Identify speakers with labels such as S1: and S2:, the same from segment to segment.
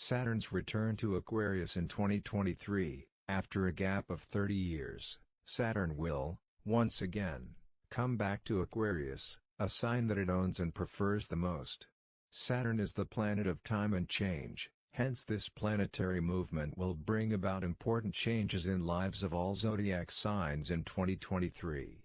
S1: Saturn's return to Aquarius in 2023, after a gap of 30 years, Saturn will, once again, come back to Aquarius, a sign that it owns and prefers the most. Saturn is the planet of time and change, hence this planetary movement will bring about important changes in lives of all zodiac signs in 2023.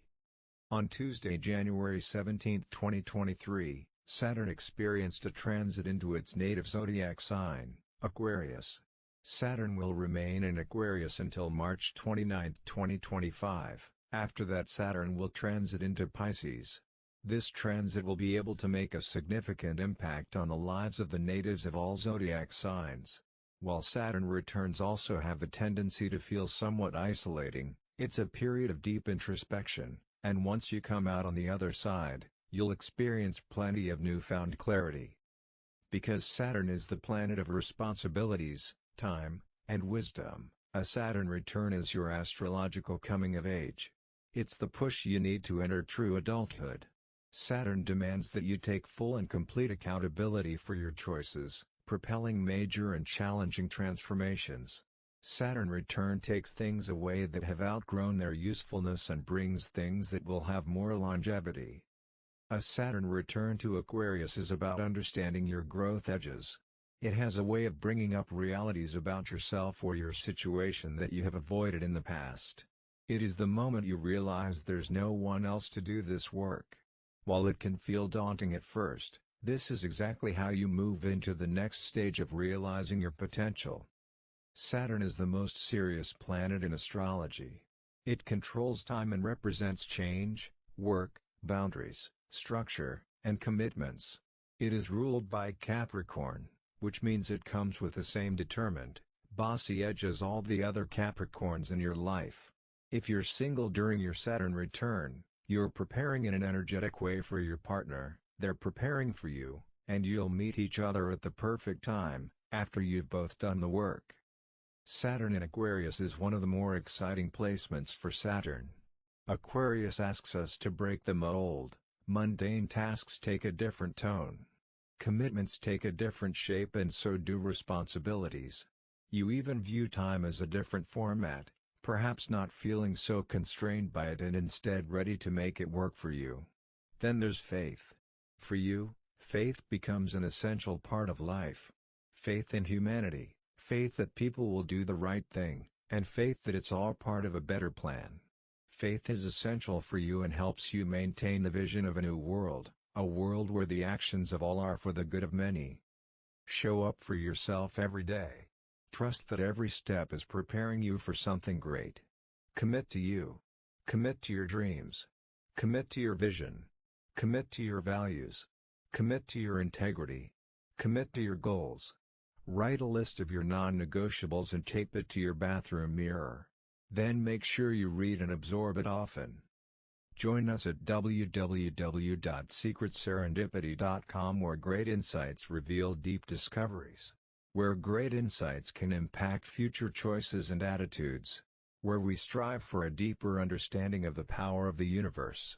S1: On Tuesday, January 17, 2023, Saturn experienced a transit into its native zodiac sign, Aquarius. Saturn will remain in Aquarius until March 29, 2025, after that Saturn will transit into Pisces. This transit will be able to make a significant impact on the lives of the natives of all zodiac signs. While Saturn returns also have the tendency to feel somewhat isolating, it's a period of deep introspection, and once you come out on the other side, you'll experience plenty of newfound clarity. Because Saturn is the planet of responsibilities, time, and wisdom, a Saturn return is your astrological coming of age. It's the push you need to enter true adulthood. Saturn demands that you take full and complete accountability for your choices, propelling major and challenging transformations. Saturn return takes things away that have outgrown their usefulness and brings things that will have more longevity. A Saturn return to Aquarius is about understanding your growth edges. It has a way of bringing up realities about yourself or your situation that you have avoided in the past. It is the moment you realize there's no one else to do this work. While it can feel daunting at first, this is exactly how you move into the next stage of realizing your potential. Saturn is the most serious planet in astrology. It controls time and represents change, work, boundaries, structure, and commitments. It is ruled by Capricorn, which means it comes with the same determined, bossy edge as all the other Capricorns in your life. If you're single during your Saturn return, you're preparing in an energetic way for your partner, they're preparing for you, and you'll meet each other at the perfect time, after you've both done the work. Saturn in Aquarius is one of the more exciting placements for Saturn. Aquarius asks us to break the mold, Mundane tasks take a different tone. Commitments take a different shape and so do responsibilities. You even view time as a different format, perhaps not feeling so constrained by it and instead ready to make it work for you. Then there's faith. For you, faith becomes an essential part of life. Faith in humanity, faith that people will do the right thing, and faith that it's all part of a better plan. Faith is essential for you and helps you maintain the vision of a new world, a world where the actions of all are for the good of many. Show up for yourself every day. Trust that every step is preparing you for something great. Commit to you. Commit to your dreams. Commit to your vision. Commit to your values. Commit to your integrity. Commit to your goals. Write a list of your non-negotiables and tape it to your bathroom mirror. Then make sure you read and absorb it often. Join us at www.secretserendipity.com where great insights reveal deep discoveries. Where great insights can impact future choices and attitudes. Where we strive for a deeper understanding of the power of the universe.